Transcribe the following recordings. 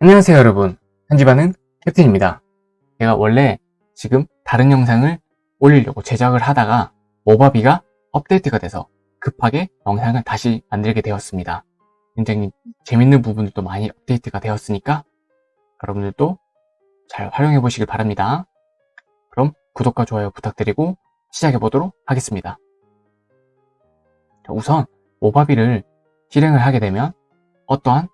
안녕하세요 여러분. 편집하는 캡틴입니다. 제가 원래 지금 다른 영상을 올리려고 제작을 하다가 모바비가 업데이트가 돼서 급하게 영상을 다시 만들게 되었습니다. 굉장히 재밌는 부분들도 많이 업데이트가 되었으니까 여러분들도 잘 활용해 보시길 바랍니다. 그럼 구독과 좋아요 부탁드리고 시작해 보도록 하겠습니다. 우선 모바비를 실행을 하게 되면 어떠한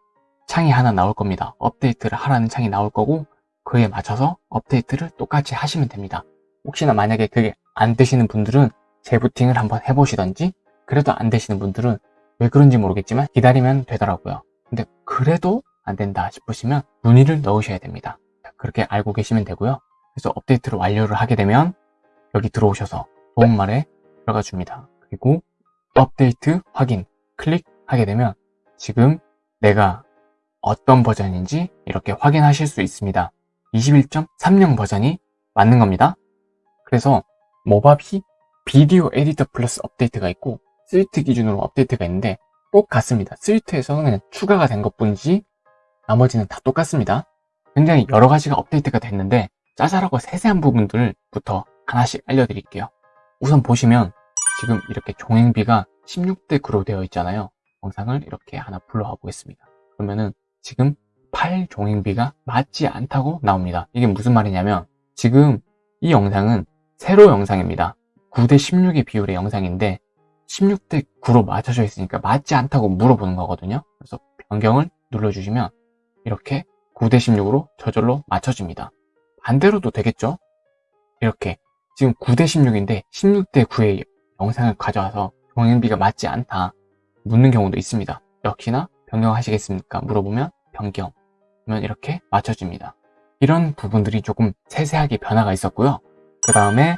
창이 하나 나올 겁니다. 업데이트를 하라는 창이 나올 거고 그에 맞춰서 업데이트를 똑같이 하시면 됩니다. 혹시나 만약에 그게 안 되시는 분들은 재부팅을 한번 해보시던지 그래도 안 되시는 분들은 왜 그런지 모르겠지만 기다리면 되더라고요. 근데 그래도 안 된다 싶으시면 문의를 넣으셔야 됩니다. 그렇게 알고 계시면 되고요. 그래서 업데이트를 완료를 하게 되면 여기 들어오셔서 도움말에 들어가 줍니다. 그리고 업데이트 확인 클릭하게 되면 지금 내가 어떤 버전인지 이렇게 확인하실 수 있습니다. 21.30 버전이 맞는 겁니다. 그래서 Movavi Video Editor Plus 업데이트가 있고 Suite 기준으로 업데이트가 있는데 똑같습니다. Suite에서는 그냥 추가가 된 것뿐이지 나머지는 다 똑같습니다. 굉장히 여러 가지가 업데이트가 됐는데 짜잘하고 세세한 부분들부터 하나씩 알려드릴게요. 우선 보시면 지금 이렇게 종횡비가 16대 9로 되어 있잖아요. 영상을 이렇게 하나 불러와 보겠습니다. 그러면은 지금 8 종횡비가 맞지 않다고 나옵니다. 이게 무슨 말이냐면 지금 이 영상은 세로 영상입니다. 9대 16의 비율의 영상인데 16대 9로 맞춰져 있으니까 맞지 않다고 물어보는 거거든요. 그래서 변경을 눌러주시면 이렇게 9대 16으로 저절로 맞춰집니다. 반대로도 되겠죠? 이렇게 지금 9대 16인데 16대 9의 영상을 가져와서 종횡비가 맞지 않다 묻는 경우도 있습니다. 역시나 변경하시겠습니까? 물어보면 변경 그러면 이렇게 맞춰집니다. 이런 부분들이 조금 세세하게 변화가 있었고요. 그 다음에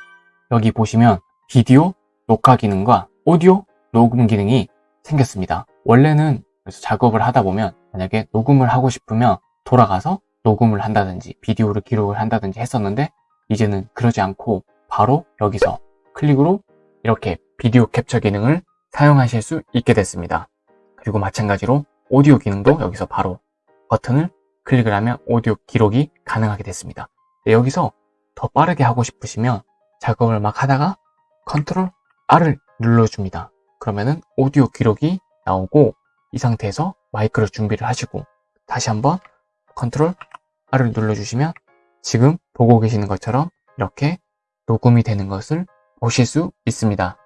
여기 보시면 비디오 녹화 기능과 오디오 녹음 기능이 생겼습니다. 원래는 그래서 작업을 하다 보면 만약에 녹음을 하고 싶으면 돌아가서 녹음을 한다든지 비디오를 기록을 한다든지 했었는데 이제는 그러지 않고 바로 여기서 클릭으로 이렇게 비디오 캡처 기능을 사용하실 수 있게 됐습니다. 그리고 마찬가지로 오디오 기능도 여기서 바로 버튼을 클릭을 하면 오디오 기록이 가능하게 됐습니다. 네, 여기서 더 빠르게 하고 싶으시면 작업을 막 하다가 Control R을 눌러줍니다. 그러면은 오디오 기록이 나오고 이 상태에서 마이크를 준비를 하시고 다시 한번 Control R을 눌러주시면 지금 보고 계시는 것처럼 이렇게 녹음이 되는 것을 보실 수 있습니다.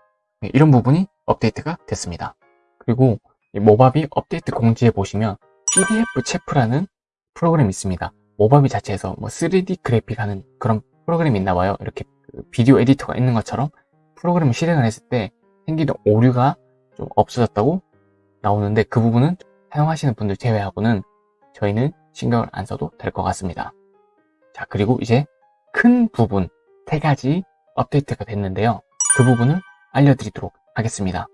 네, 이런 부분이 업데이트가 됐습니다. 그리고 Movavi 업데이트 공지에 보시면 PDFChef라는 프로그램이 있습니다. Movavi 자체에서 뭐 3D 그래픽 하는 그런 프로그램이 있나 봐요. 이렇게 그 Video Editor가 있는 것처럼 프로그램을 실행을 했을 때 생기는 오류가 좀 없어졌다고 나오는데 그 부분은 사용하시는 분들 제외하고는 저희는 신경을 안 써도 될 것 같습니다. 자 그리고 이제 큰 부분 세 가지 업데이트가 됐는데요. 그 부분을 알려드리도록 하겠습니다.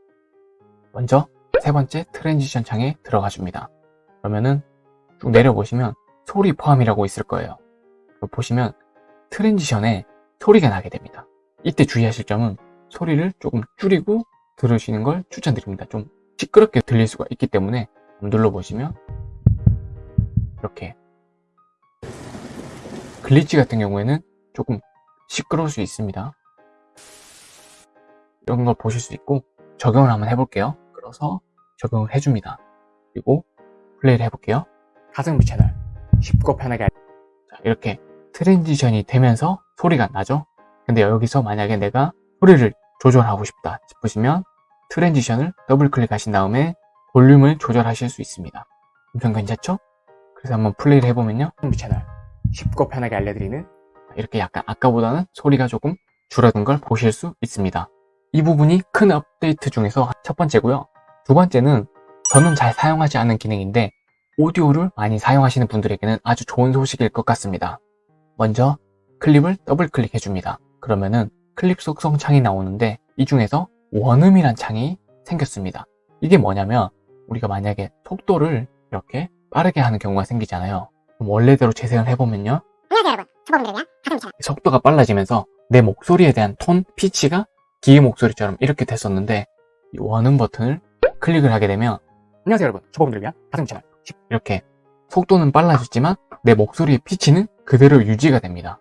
먼저 세 번째 transition 창에 들어가 줍니다. 그러면은 쭉 내려보시면 소리 포함이라고 있을 거예요. 보시면 transition에 소리가 나게 됩니다. 이때 주의하실 점은 소리를 조금 줄이고 들으시는 걸 추천드립니다. 좀 시끄럽게 들릴 수가 있기 때문에 눌러보시면 이렇게 glitch 같은 경우에는 조금 시끄러울 수 있습니다. 이런 걸 보실 수 있고 적용을 한번 해볼게요. 끌어서 적용을 해줍니다. 그리고 플레이를 해볼게요. 가성비 채널 쉽고 편하게 자, 이렇게 transition이 되면서 소리가 나죠? 근데 여기서 만약에 내가 소리를 조절하고 싶다 싶으시면 transition을 더블 클릭하신 다음에 볼륨을 조절하실 수 있습니다. 엄청 괜찮죠? 그래서 한번 플레이를 해보면요. 가성비 채널 쉽고 편하게 알려드리는 이렇게 약간 아까보다는 소리가 조금 줄어든 걸 보실 수 있습니다. 이 부분이 큰 업데이트 중에서 첫 번째고요. 두 번째는 저는 잘 사용하지 않는 기능인데 오디오를 많이 사용하시는 분들에게는 아주 좋은 소식일 것 같습니다. 먼저 클립을 더블 클릭해 줍니다. 그러면은 클립 속성 창이 나오는데 이 중에서 원음이란 창이 생겼습니다. 이게 뭐냐면 우리가 만약에 속도를 이렇게 빠르게 하는 경우가 생기잖아요. 원래대로 재생을 해보면요. 안녕하세요 여러분 속도가 빨라지면서 내 목소리에 대한 톤, 피치가 기계 목소리처럼 이렇게 됐었는데 이 원음 버튼을 클릭을 하게 되면 안녕하세요 여러분 초보분들을 위한 가슴 채널 이렇게 속도는 빨라졌지만 내 목소리의 피치는 그대로 유지가 됩니다.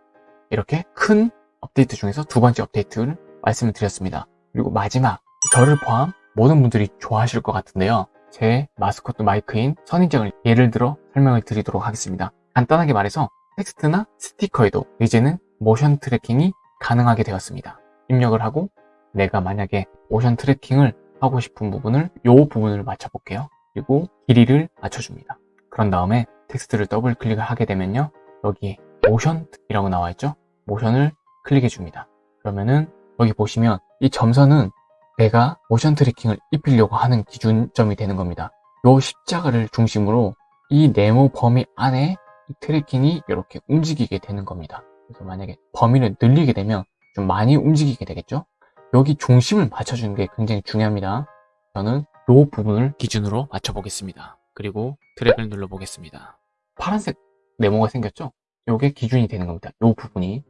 이렇게 큰 업데이트 중에서 두 번째 업데이트를 말씀을 드렸습니다. 그리고 마지막 저를 포함 모든 분들이 좋아하실 것 같은데요. 제 마스코트 마이크인 선인장을 예를 들어 설명을 드리도록 하겠습니다. 간단하게 말해서 텍스트나 스티커에도 이제는 motion tracking이 가능하게 되었습니다. 입력을 하고 내가 만약에 motion tracking을 하고 싶은 부분을 이 부분을 맞춰볼게요. 그리고 길이를 맞춰줍니다. 그런 다음에 텍스트를 더블 클릭을 하게 되면요. 여기에 모션이라고 나와 있죠. 모션을 클릭해 줍니다. 그러면은 여기 보시면 이 점선은 내가 motion tracking을 입히려고 하는 기준점이 되는 겁니다. 이 십자가를 중심으로 이 네모 범위 안에 이 tracking이 이렇게 움직이게 되는 겁니다. 그래서 만약에 범위를 늘리게 되면 좀 많이 움직이게 되겠죠? 여기 중심을 맞춰주는 게 굉장히 중요합니다. 저는 이 부분을 기준으로 맞춰보겠습니다. 그리고 드래그를 눌러보겠습니다. 파란색 네모가 생겼죠? 이게 기준이 되는 겁니다. 이 부분이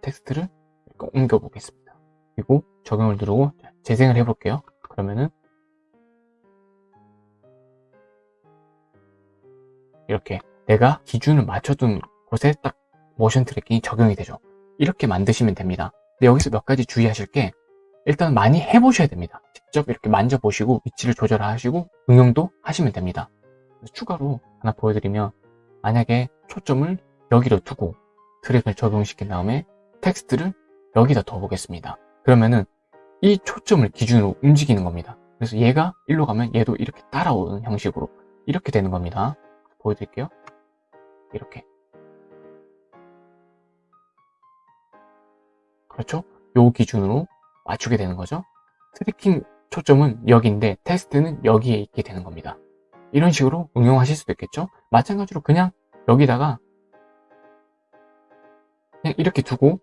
텍스트를 옮겨보겠습니다. 그리고 적용을 누르고 재생을 해볼게요. 그러면은 이렇게 내가 기준을 맞춰둔 곳에 딱 모션 트래킹이 적용이 되죠. 이렇게 만드시면 됩니다. 근데 여기서 몇 가지 주의하실 게 일단 많이 해보셔야 됩니다. 직접 이렇게 만져보시고 위치를 조절하시고 응용도 하시면 됩니다. 추가로 하나 보여드리면 만약에 초점을 여기로 두고 트랙을 적용시킨 다음에 텍스트를 여기다 둬보겠습니다. 그러면은 이 초점을 기준으로 움직이는 겁니다. 그래서 얘가 일로 가면 얘도 이렇게 따라오는 형식으로 이렇게 되는 겁니다. 보여드릴게요. 이렇게. 그렇죠? 요 기준으로 맞추게 되는 거죠. tracking 초점은 여기인데 텍스트는 여기에 있게 되는 겁니다. 이런 식으로 응용하실 수도 있겠죠. 마찬가지로 그냥 여기다가 그냥 이렇게 두고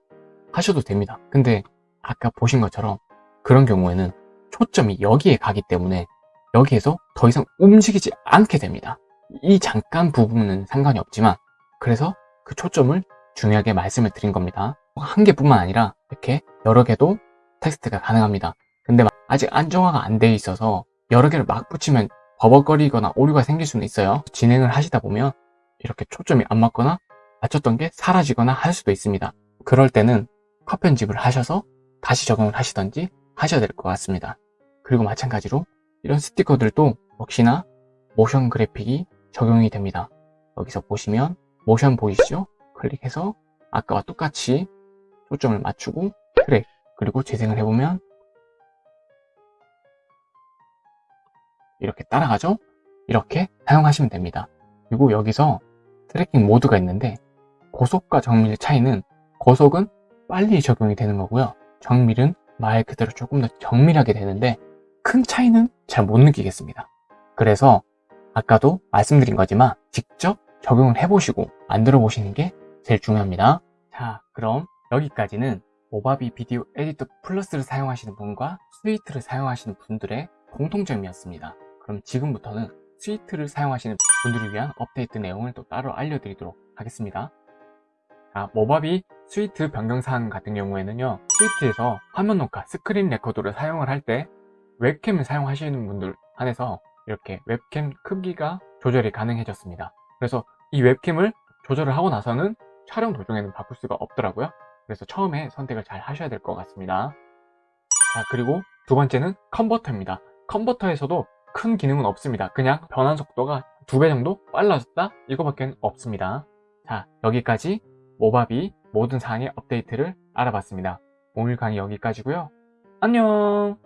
하셔도 됩니다. 근데 아까 보신 것처럼 그런 경우에는 초점이 여기에 가기 때문에 여기에서 더 이상 움직이지 않게 됩니다. 이 잠깐 부분은 상관이 없지만 그래서 그 초점을 중요하게 말씀을 드린 겁니다. 한 개뿐만 아니라 이렇게 여러 개도 텍스트가 가능합니다. 근데 아직 안정화가 안 돼 있어서 여러 개를 막 붙이면 버벅거리거나 오류가 생길 수는 있어요. 진행을 하시다 보면 이렇게 초점이 안 맞거나 맞췄던 게 사라지거나 할 수도 있습니다. 그럴 때는 컷 편집을 하셔서 다시 적용을 하시던지 하셔야 될 것 같습니다. 그리고 마찬가지로 이런 스티커들도 역시나 모션 그래픽이 적용이 됩니다. 여기서 보시면 모션 보이시죠? 클릭해서 아까와 똑같이 초점을 맞추고 트랙 그리고 재생을 해보면 이렇게 따라가죠? 이렇게 사용하시면 됩니다. 그리고 여기서 tracking 모드가 있는데 고속과 정밀 차이는 고속은 빨리 적용이 되는 거고요. 정밀은 말 그대로 조금 더 정밀하게 되는데 큰 차이는 잘 못 느끼겠습니다. 그래서 아까도 말씀드린 거지만 직접 적용을 해보시고 만들어 보시는 게 제일 중요합니다. 자 그럼 여기까지는 Movavi Video Editor Plus를 사용하시는 분과 Suite를 사용하시는 분들의 공통점이었습니다. 그럼 지금부터는 Suite를 사용하시는 분들을 위한 업데이트 내용을 또 따로 알려드리도록 하겠습니다. 자, Movavi Suite 변경사항 같은 경우에는요 Suite에서 화면 녹화, screen recorder를 사용을 할 때 웹캠을 사용하시는 분들 한해서 이렇게 웹캠 크기가 조절이 가능해졌습니다 그래서 이 웹캠을 조절을 하고 나서는 촬영 도중에는 바꿀 수가 없더라고요 그래서 처음에 선택을 잘 하셔야 될 것 같습니다. 자 그리고 두 번째는 컨버터입니다. 컨버터에서도 큰 기능은 없습니다. 그냥 변환 속도가 두 배 정도 빨라졌다? 이거밖에 없습니다. 자 여기까지 모바비 모든 사항의 업데이트를 알아봤습니다. 오늘 강의 여기까지고요. 안녕